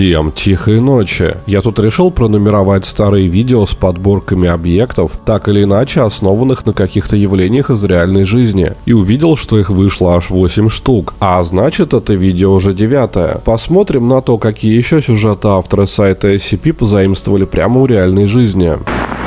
Всем тихой ночи. Я тут решил пронумеровать старые видео с подборками объектов, так или иначе основанных на каких-то явлениях из реальной жизни, и увидел, что их вышло аж 8 штук. А значит, это видео уже девятое. Посмотрим на то, какие еще сюжеты авторы сайта SCP позаимствовали прямо у реальной жизни.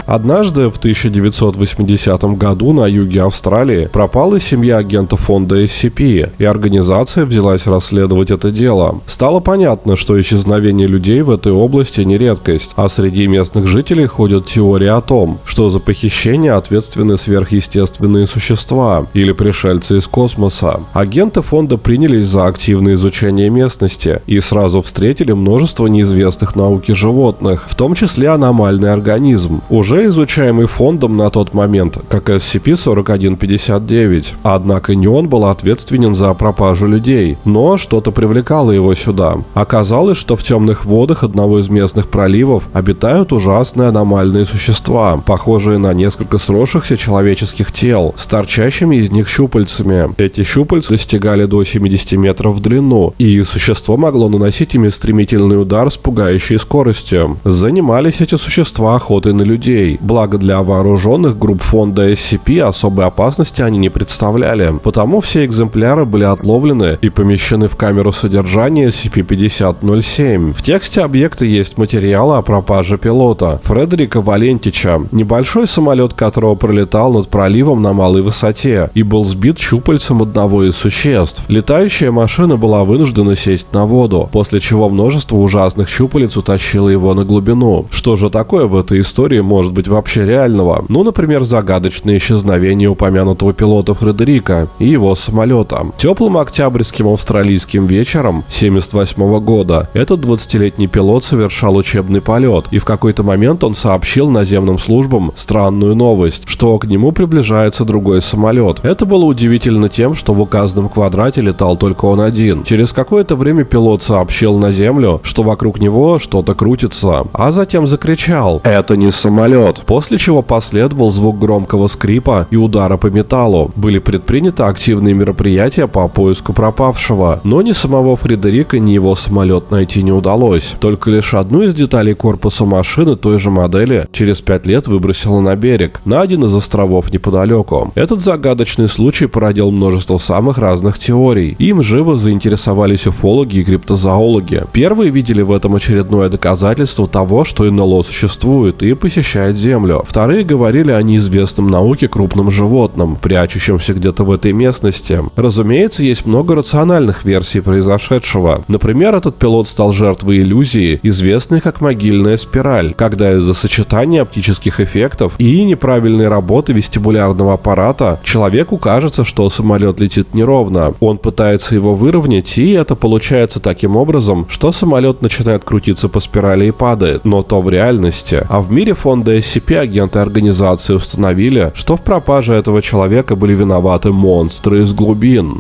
Однажды в 1980 году на юге Австралии пропала семья агента фонда SCP, и организация взялась расследовать это дело. Стало понятно, что исчезновение людей в этой области не редкость, а среди местных жителей ходят теории о том, что за похищение ответственны сверхъестественные существа или пришельцы из космоса. Агенты фонда принялись за активное изучение местности и сразу встретили множество неизвестных науке животных, в том числе аномальный организм, уже уже изучаемый фондом на тот момент, как SCP-4159. Однако не он был ответственен за пропажу людей, но что-то привлекало его сюда. Оказалось, что в темных водах одного из местных проливов обитают ужасные аномальные существа, похожие на несколько сросшихся человеческих тел, с торчащими из них щупальцами. Эти щупальца достигали до 70 метров в длину, и существо могло наносить ими стремительный удар с пугающей скоростью. Занимались эти существа охотой на людей, людей. Благо для вооруженных групп фонда SCP особой опасности они не представляли, потому все экземпляры были отловлены и помещены в камеру содержания SCP-5007. В тексте объекта есть материалы о пропаже пилота Фредерика Валентича, небольшой самолет которого пролетал над проливом на малой высоте и был сбит щупальцем одного из существ. Летающая машина была вынуждена сесть на воду, после чего множество ужасных щупалец утащило его на глубину. Что же такое в этой истории может быть вообще реального. Ну, например, загадочное исчезновение упомянутого пилота Фредерика и его самолета. Теплым октябрьским австралийским вечером 78 года этот 20-летний пилот совершал учебный полет, и в какой-то момент он сообщил наземным службам странную новость, что к нему приближается другой самолет. Это было удивительно тем, что в указанном квадрате летал только он один. Через какое-то время пилот сообщил на землю, что вокруг него что-то крутится, а затем закричал «Это не самолет, вперед, после чего последовал звук громкого скрипа и удара по металлу. Были предприняты активные мероприятия по поиску пропавшего, но ни самого Фредерика, ни его самолет найти не удалось. Только лишь одну из деталей корпуса машины той же модели через пять лет выбросило на берег, на один из островов неподалеку. Этот загадочный случай породил множество самых разных теорий. Им живо заинтересовались уфологи и криптозоологи. Первые видели в этом очередное доказательство того, что НЛО существует и посещает покорять Землю. Вторые говорили о неизвестном науке крупном животном, прячущемся где-то в этой местности. Разумеется, есть много рациональных версий произошедшего. Например, этот пилот стал жертвой иллюзии, известной как могильная спираль, когда из-за сочетания оптических эффектов и неправильной работы вестибулярного аппарата человеку кажется, что самолет летит неровно. Он пытается его выровнять, и это получается таким образом, что самолет начинает крутиться по спирали и падает. Но то в реальности. А в мире фонда SCP агенты организации установили, что в пропаже этого человека были виноваты монстры из глубин.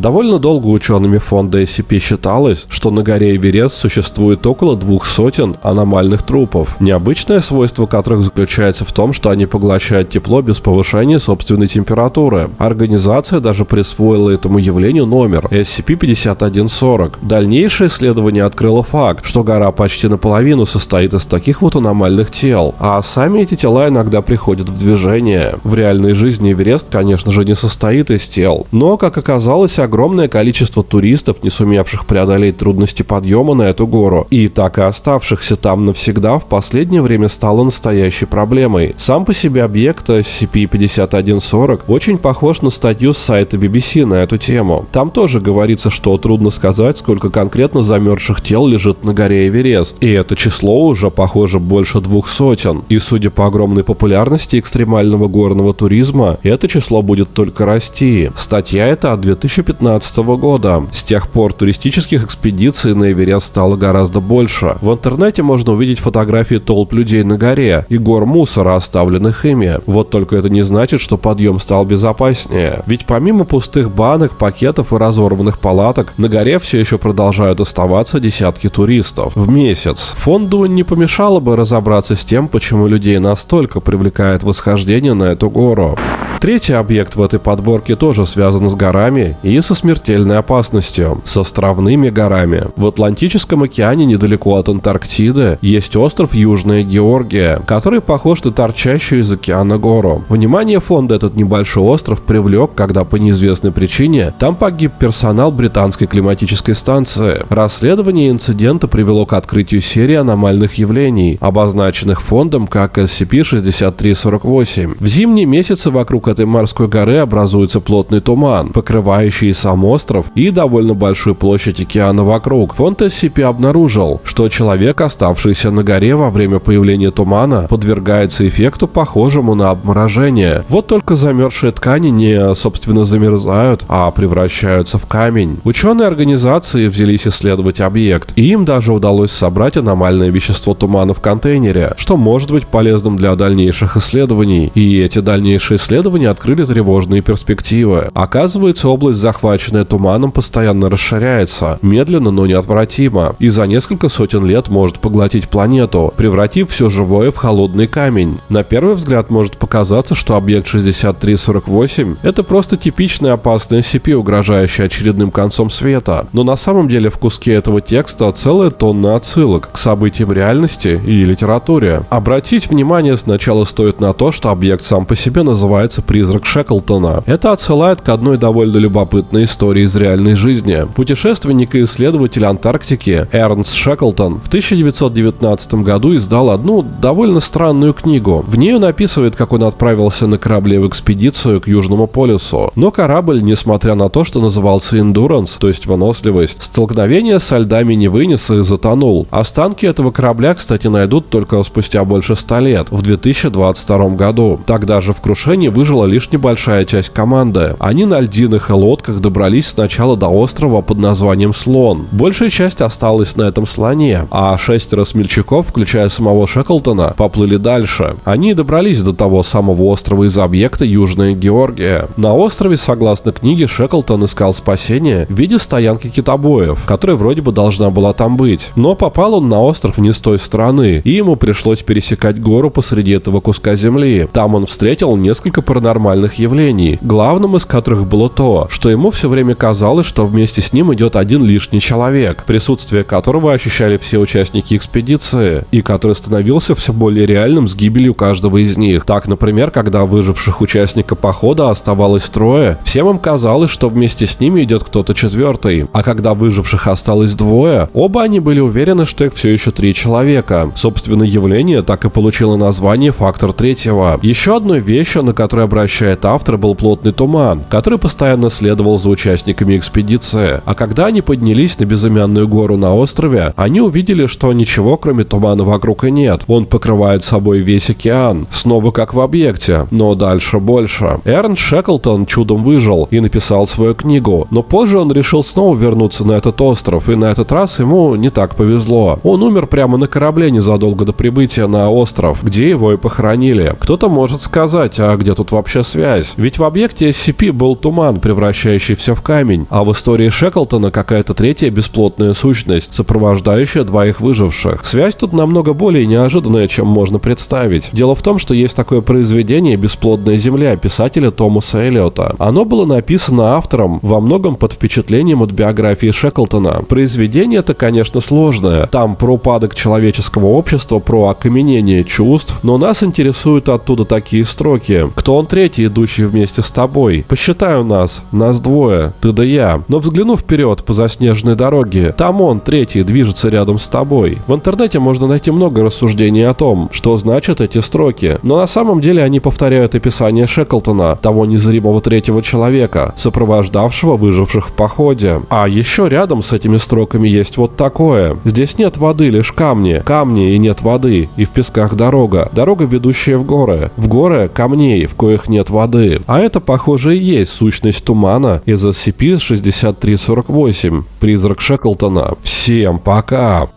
Довольно долго учеными фонда SCP считалось, что на горе Эверест существует около двух сотен аномальных трупов, необычное свойство которых заключается в том, что они поглощают тепло без повышения собственной температуры. Организация даже присвоила этому явлению номер SCP-5140. Дальнейшее исследование открыло факт, что гора почти наполовину состоит из таких вот аномальных тел, а сами эти тела иногда приходят в движение. В реальной жизни Эверест, конечно же, не состоит из тел, но, как оказалось, огромное количество туристов, не сумевших преодолеть трудности подъема на эту гору, и так и оставшихся там навсегда в последнее время стало настоящей проблемой. Сам по себе объект SCP-5140 очень похож на статью с сайта BBC на эту тему. Там тоже говорится, что трудно сказать, сколько конкретно замерзших тел лежит на горе Эверест, и это число уже, похоже, больше двух сотен. И судя по огромной популярности экстремального горного туризма, это число будет только расти. Статья эта от 2015 2015 года. С тех пор туристических экспедиций на Эверест стало гораздо больше. В интернете можно увидеть фотографии толп людей на горе и гор мусора, оставленных ими. Вот только это не значит, что подъем стал безопаснее. Ведь помимо пустых банок, пакетов и разорванных палаток, на горе все еще продолжают оставаться десятки туристов в месяц. Фонду не помешало бы разобраться с тем, почему людей настолько привлекает восхождение на эту гору. Третий объект в этой подборке тоже связан с горами и со смертельной опасностью, с островными горами. В Атлантическом океане недалеко от Антарктиды есть остров Южная Георгия, который похож на торчащую из океана гору. Внимание фонда этот небольшой остров привлек, когда по неизвестной причине там погиб персонал британской климатической станции. Расследование инцидента привело к открытию серии аномальных явлений, обозначенных фондом как SCP-6348. В зимние месяцы вокруг этой морской горы образуется плотный туман, покрывающий сам остров и довольно большую площадь океана вокруг. Фонд SCP обнаружил, что человек, оставшийся на горе во время появления тумана, подвергается эффекту, похожему на обморожение. Вот только замерзшие ткани не, собственно, замерзают, а превращаются в камень. Ученые организации взялись исследовать объект, и им даже удалось собрать аномальное вещество тумана в контейнере, что может быть полезным для дальнейших исследований. И эти дальнейшие исследования открыли тревожные перспективы. Оказывается, область, захваченная туманом, постоянно расширяется, медленно, но неотвратимо, и за несколько сотен лет может поглотить планету, превратив все живое в холодный камень. На первый взгляд может показаться, что объект 6348 — это просто типичная опасная SCP, угрожающая очередным концом света, но на самом деле в куске этого текста целая тонна отсылок к событиям реальности и литературе. Обратить внимание сначала стоит на то, что объект сам по себе называется «Призрак Шеклтона». Это отсылает к одной довольно любопытной истории из реальной жизни. Путешественник и исследователь Антарктики Эрнст Шеклтон в 1919 году издал одну довольно странную книгу. В ней он описывает, как он отправился на корабле в экспедицию к Южному полюсу. Но корабль, несмотря на то, что назывался Endurance, то есть выносливость, столкновение со льдами не вынес и затонул. Останки этого корабля, кстати, найдут только спустя больше ста лет, в 2022 году. Тогда же в крушении выжила лишь небольшая часть команды. Они на льдиных лодках добрались сначала до острова под названием Слон. Большая часть осталась на этом слоне, а шестеро смельчаков, включая самого Шеклтона, поплыли дальше. Они добрались до того самого острова из объекта Южная Георгия. На острове, согласно книге, Шеклтон искал спасение в виде стоянки китобоев, которая вроде бы должна была там быть. Но попал он на остров не с той стороны, и ему пришлось пересекать гору посреди этого куска земли. Там он встретил несколько паранормальных явлений, главным из которых было то, что ему все время казалось, что вместе с ним идет один лишний человек, присутствие которого ощущали все участники экспедиции, и который становился все более реальным с гибелью каждого из них. Так, например, когда выживших участника похода оставалось трое, всем им казалось, что вместе с ними идет кто-то четвертый, а когда выживших осталось двое, оба они были уверены, что их все еще три человека. Собственно, явление так и получило название «фактор третьего». Еще одной вещью, на которую обращает автор, был плотный туман, который постоянно следовал за участниками экспедиции. А когда они поднялись на безымянную гору на острове, они увидели, что ничего кроме тумана вокруг и нет. Он покрывает собой весь океан. Снова как в объекте, но дальше больше. Эрн Шеклтон чудом выжил и написал свою книгу, но позже он решил снова вернуться на этот остров, и на этот раз ему не так повезло. Он умер прямо на корабле незадолго до прибытия на остров, где его и похоронили. Кто-то может сказать, а где тут вообще связь? Ведь в объекте SCP был туман, превращающий все в камень, а в истории Шеклтона какая-то третья бесплотная сущность, сопровождающая двоих выживших. Связь тут намного более неожиданная, чем можно представить. Дело в том, что есть такое произведение «Бесплодная земля» писателя Томаса Эллиота. Оно было написано автором во многом под впечатлением от биографии Шеклтона. Произведение это, конечно, сложное. Там про упадок человеческого общества, про окаменение чувств, но нас интересуют оттуда такие строки. Кто он третий, идущий вместе с тобой? Посчитай у нас. Нас двое. Ты да я. Но взглянув вперед по заснеженной дороге, там он, третий, движется рядом с тобой. В интернете можно найти много рассуждений о том, что значат эти строки. Но на самом деле они повторяют описание Шеклтона, того незримого третьего человека, сопровождавшего выживших в походе. А еще рядом с этими строками есть вот такое. Здесь нет воды, лишь камни. Камни и нет воды. И в песках дорога. Дорога, ведущая в горы. В горы камней, в коих нет воды. А это, похоже, и есть сущность тумана из SCP-6348. Призрак Шеклтона. Всем пока!